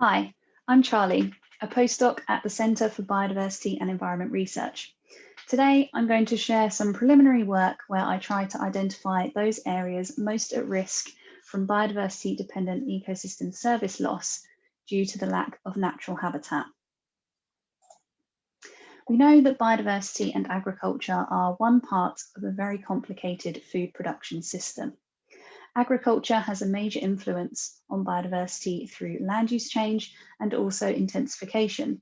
Hi, I'm Charlie, a postdoc at the Centre for Biodiversity and Environment Research. Today, I'm going to share some preliminary work where I try to identify those areas most at risk from biodiversity dependent ecosystem service loss due to the lack of natural habitat. We know that biodiversity and agriculture are one part of a very complicated food production system. Agriculture has a major influence on biodiversity through land use change and also intensification.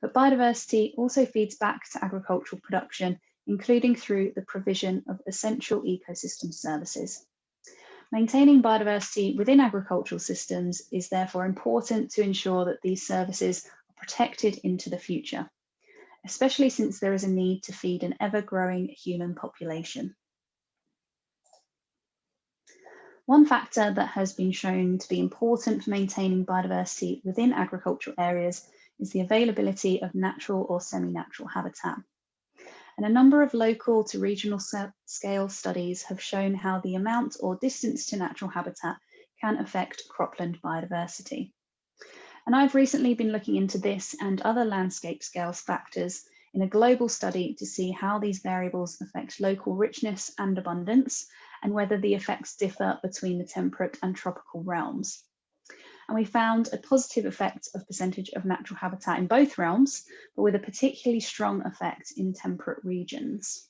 But biodiversity also feeds back to agricultural production, including through the provision of essential ecosystem services. Maintaining biodiversity within agricultural systems is therefore important to ensure that these services are protected into the future, especially since there is a need to feed an ever-growing human population. One factor that has been shown to be important for maintaining biodiversity within agricultural areas is the availability of natural or semi-natural habitat. And a number of local to regional scale studies have shown how the amount or distance to natural habitat can affect cropland biodiversity. And I've recently been looking into this and other landscape scale factors in a global study to see how these variables affect local richness and abundance and whether the effects differ between the temperate and tropical realms. And we found a positive effect of percentage of natural habitat in both realms, but with a particularly strong effect in temperate regions.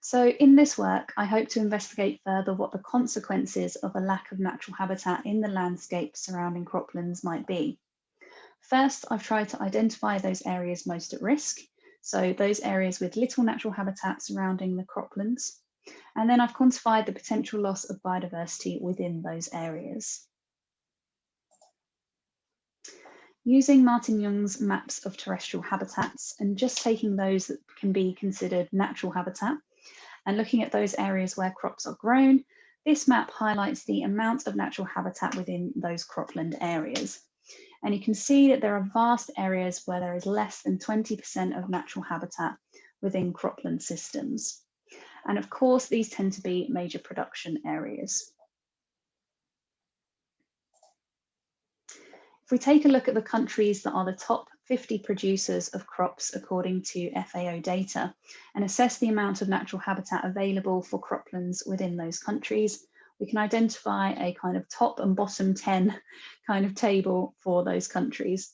So in this work, I hope to investigate further what the consequences of a lack of natural habitat in the landscape surrounding croplands might be. First, I've tried to identify those areas most at risk so those areas with little natural habitat surrounding the croplands. And then I've quantified the potential loss of biodiversity within those areas. Using Martin Jung's maps of terrestrial habitats and just taking those that can be considered natural habitat and looking at those areas where crops are grown, this map highlights the amount of natural habitat within those cropland areas. And you can see that there are vast areas where there is less than 20% of natural habitat within cropland systems. And of course, these tend to be major production areas. If we take a look at the countries that are the top 50 producers of crops according to FAO data and assess the amount of natural habitat available for croplands within those countries, we can identify a kind of top and bottom 10 kind of table for those countries.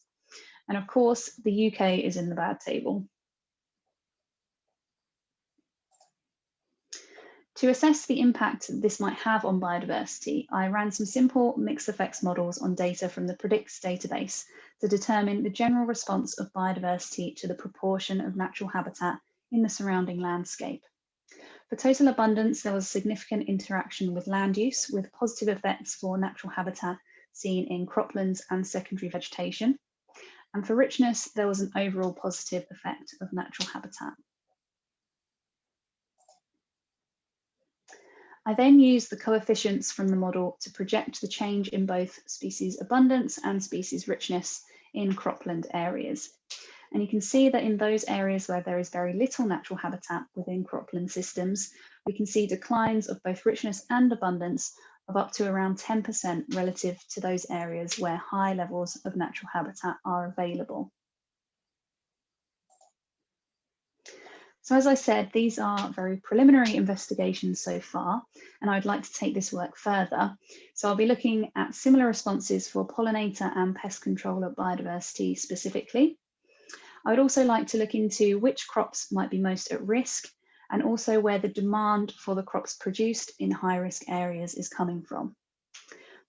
And of course, the UK is in the bad table. To assess the impact this might have on biodiversity, I ran some simple mixed effects models on data from the PREDICTS database to determine the general response of biodiversity to the proportion of natural habitat in the surrounding landscape. For total abundance, there was significant interaction with land use with positive effects for natural habitat seen in croplands and secondary vegetation. And for richness, there was an overall positive effect of natural habitat. I then used the coefficients from the model to project the change in both species abundance and species richness in cropland areas. And you can see that in those areas where there is very little natural habitat within cropland systems, we can see declines of both richness and abundance of up to around 10% relative to those areas where high levels of natural habitat are available. So as I said, these are very preliminary investigations so far, and I'd like to take this work further. So I'll be looking at similar responses for pollinator and pest control controller biodiversity specifically, I would also like to look into which crops might be most at risk and also where the demand for the crops produced in high risk areas is coming from.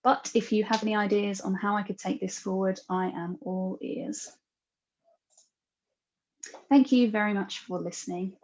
But if you have any ideas on how I could take this forward, I am all ears. Thank you very much for listening.